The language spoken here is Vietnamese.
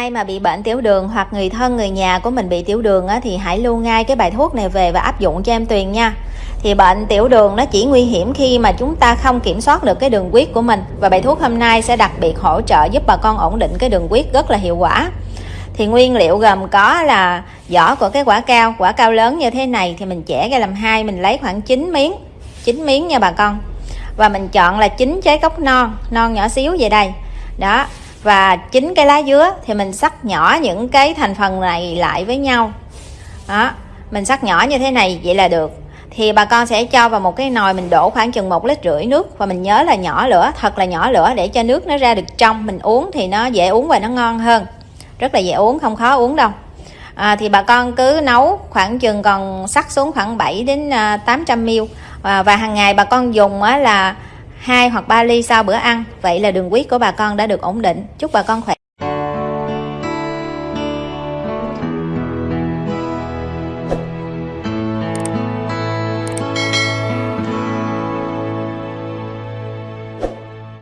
ai mà bị bệnh tiểu đường hoặc người thân người nhà của mình bị tiểu đường á, thì hãy lưu ngay cái bài thuốc này về và áp dụng cho em Tuyền nha. Thì bệnh tiểu đường nó chỉ nguy hiểm khi mà chúng ta không kiểm soát được cái đường huyết của mình. Và bài thuốc hôm nay sẽ đặc biệt hỗ trợ giúp bà con ổn định cái đường huyết rất là hiệu quả. Thì nguyên liệu gồm có là vỏ của cái quả cao quả cao lớn như thế này thì mình chẻ ra làm hai mình lấy khoảng 9 miếng 9 miếng nha bà con. Và mình chọn là chín trái cốc non non nhỏ xíu về đây. Đó và chín cái lá dứa thì mình sắc nhỏ những cái thành phần này lại với nhau. Đó mình sắc nhỏ như thế này vậy là được. Thì bà con sẽ cho vào một cái nồi mình đổ khoảng chừng một lít rưỡi nước và mình nhớ là nhỏ lửa thật là nhỏ lửa để cho nước nó ra được trong. Mình uống thì nó dễ uống và nó ngon hơn. Rất là dễ uống không khó uống đâu. À, thì bà con cứ nấu khoảng chừng còn sắc xuống khoảng 7 đến à, 800 ml. Và, và hàng ngày bà con dùng á, là hai hoặc 3 ly sau bữa ăn. Vậy là đường huyết của bà con đã được ổn định. Chúc bà con khỏe.